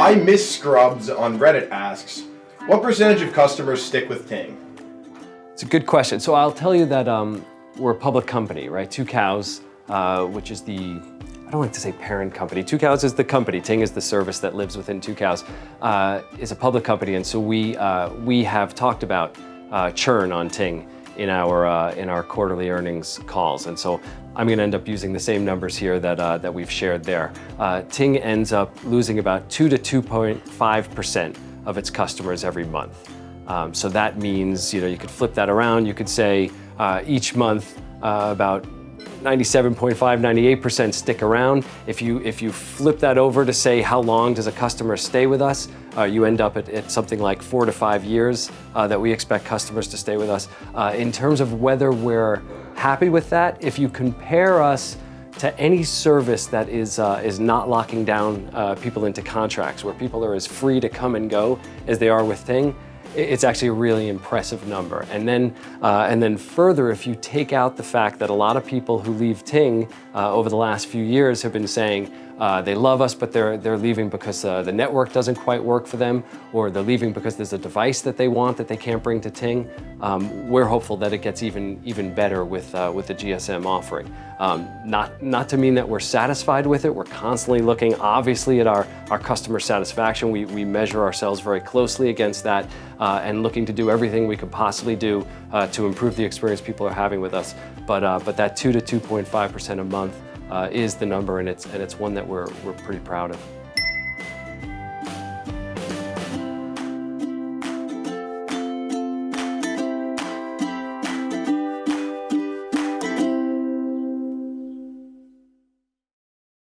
I Miss Scrubs on Reddit asks, what percentage of customers stick with Ting? It's a good question. So I'll tell you that um, we're a public company, right? Tucows, uh, which is the, I don't like to say parent company. Tucows is the company. Ting is the service that lives within Tucows. Uh, is a public company, and so we uh, we have talked about uh, churn on Ting in our uh, in our quarterly earnings calls, and so I'm going to end up using the same numbers here that uh, that we've shared there. Uh, Ting ends up losing about two to 2.5 percent of its customers every month. Um, so that means you know you could flip that around. You could say uh, each month uh, about 97.5, 98% stick around. If you, if you flip that over to say how long does a customer stay with us, uh, you end up at, at, something like four to five years uh, that we expect customers to stay with us. Uh, in terms of whether we're happy with that, if you compare us to any service that is, uh, is not locking down uh, people into contracts, where people are as free to come and go as they are with Ting, it's actually a really impressive number. And then, uh, and then further, if you take out the fact that a lot of people who leave Ting uh, over the last few years have been saying, uh, they love us, but they're, they're leaving because uh, the network doesn't quite work for them, or they're leaving because there's a device that they want that they can't bring to Ting. Um, we're hopeful that it gets even, even better with, uh, with the GSM offering. Um, not, not to mean that we're satisfied with it. We're constantly looking, obviously, at our, our customer satisfaction. We, we measure ourselves very closely against that uh, and looking to do everything we could possibly do uh, to improve the experience people are having with us. But, uh, but that 2 to 2.5% a month Uh, is the number, and it's, and it's one that we're, we're pretty proud of.